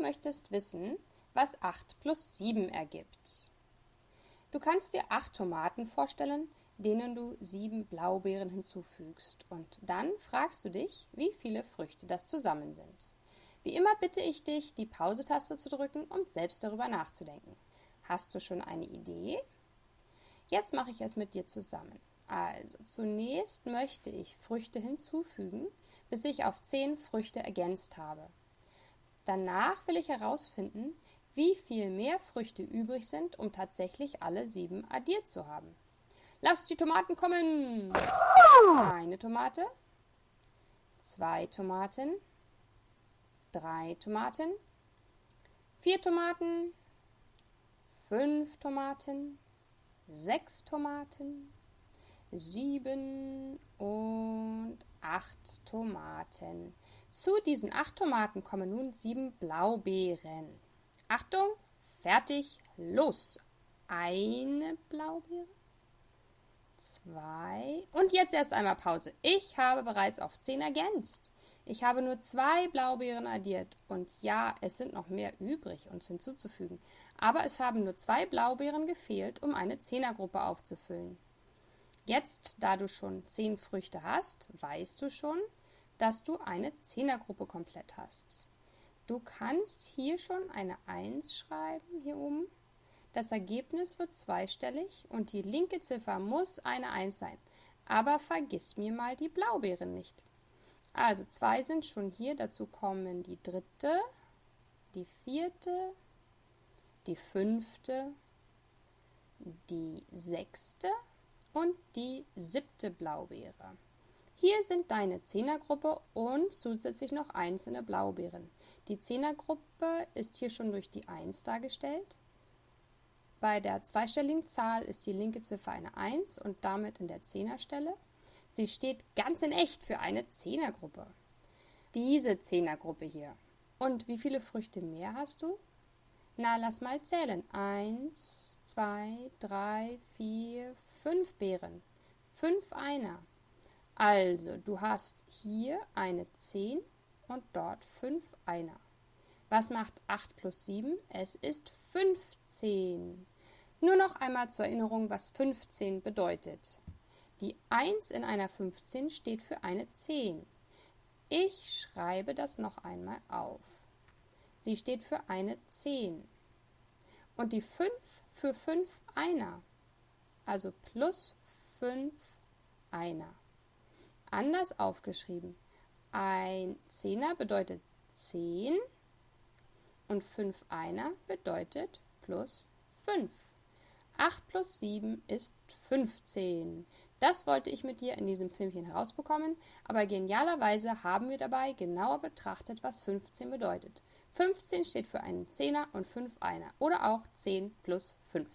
möchtest wissen, was 8 plus 7 ergibt. Du kannst dir 8 Tomaten vorstellen, denen du 7 Blaubeeren hinzufügst. Und dann fragst du dich, wie viele Früchte das zusammen sind. Wie immer bitte ich dich, die Pause-Taste zu drücken, um selbst darüber nachzudenken. Hast du schon eine Idee? Jetzt mache ich es mit dir zusammen. Also, zunächst möchte ich Früchte hinzufügen, bis ich auf 10 Früchte ergänzt habe. Danach will ich herausfinden, wie viel mehr Früchte übrig sind, um tatsächlich alle sieben addiert zu haben. Lasst die Tomaten kommen! Eine Tomate, zwei Tomaten, drei Tomaten, vier Tomaten, fünf Tomaten, sechs Tomaten, sieben und acht Tomaten. Zu diesen acht Tomaten kommen nun sieben Blaubeeren. Achtung, fertig, los. Eine Blaubeere, zwei und jetzt erst einmal Pause. Ich habe bereits auf zehn ergänzt. Ich habe nur zwei Blaubeeren addiert und ja, es sind noch mehr übrig, uns hinzuzufügen. Aber es haben nur zwei Blaubeeren gefehlt, um eine Zehnergruppe aufzufüllen. Jetzt, da du schon zehn Früchte hast, weißt du schon, dass du eine Zehnergruppe komplett hast. Du kannst hier schon eine 1 schreiben, hier oben. Das Ergebnis wird zweistellig und die linke Ziffer muss eine 1 sein. Aber vergiss mir mal die Blaubeeren nicht. Also zwei sind schon hier, dazu kommen die dritte, die vierte, die fünfte, die sechste und die siebte Blaubeere. Hier sind deine Zehnergruppe und zusätzlich noch einzelne Blaubeeren. Die Zehnergruppe ist hier schon durch die 1 dargestellt. Bei der zweistelligen Zahl ist die linke Ziffer eine 1 und damit in der Zehnerstelle. Sie steht ganz in echt für eine Zehnergruppe. Diese Zehnergruppe hier. Und wie viele Früchte mehr hast du? Na, lass mal zählen. Eins, zwei, drei, vier, fünf Beeren. Fünf Einer. Also, du hast hier eine 10 und dort fünf Einer. Was macht 8 plus 7? Es ist 15. Nur noch einmal zur Erinnerung, was 15 bedeutet. Die 1 in einer 15 steht für eine 10. Ich schreibe das noch einmal auf. Sie steht für eine 10. Und die 5 für 5 Einer. Also plus 5 Einer. Anders aufgeschrieben. Ein Zehner bedeutet 10 und 5 Einer bedeutet plus 5. 8 plus 7 ist 15. Das wollte ich mit dir in diesem Filmchen herausbekommen, aber genialerweise haben wir dabei genauer betrachtet, was 15 bedeutet. 15 steht für einen Zehner und 5 Einer oder auch 10 plus 5.